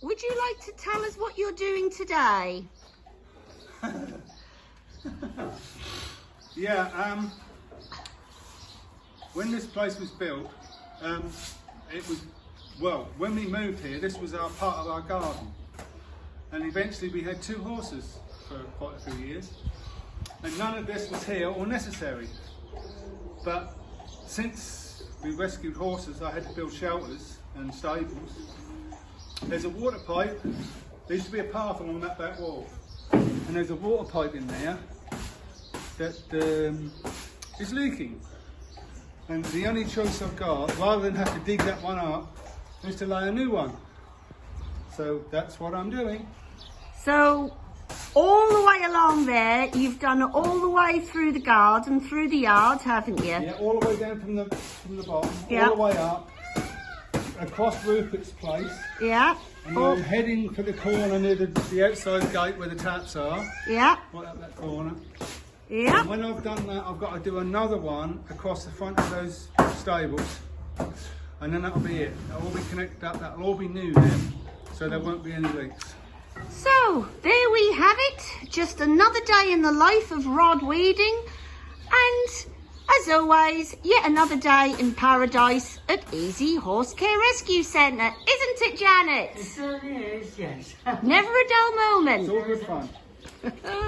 to tell us what you're doing today? Yeah, um, when this place was built, um, it was, well, when we moved here, this was our part of our garden. And eventually we had two horses for quite a few years. And none of this was here or necessary. But since we rescued horses, I had to build shelters and stables. There's a water pipe. There used to be a path along that back wall. And there's a water pipe in there that um, is leaking. And the only choice I've got, rather than have to dig that one up, is to lay a new one. So that's what I'm doing. So, all the way along there, you've done it all the way through the garden, through the yard, haven't you? Yeah, all the way down from the from the bottom, Yeah. all the way up, across Rupert's place, Yeah. and Oh, then heading for the corner near the, the outside gate where the taps are, yeah. right up that corner. Yeah. And when I've done that, I've got to do another one across the front of those stables. And then that'll be it. That'll all be connected up. That'll all be new then. So there won't be any leaks. So, there we have it. Just another day in the life of Rod Weeding. And, as always, yet another day in paradise at Easy Horse Care Rescue Centre. Isn't it, Janet? It certainly is, yes. Never a dull moment. It's all good fun.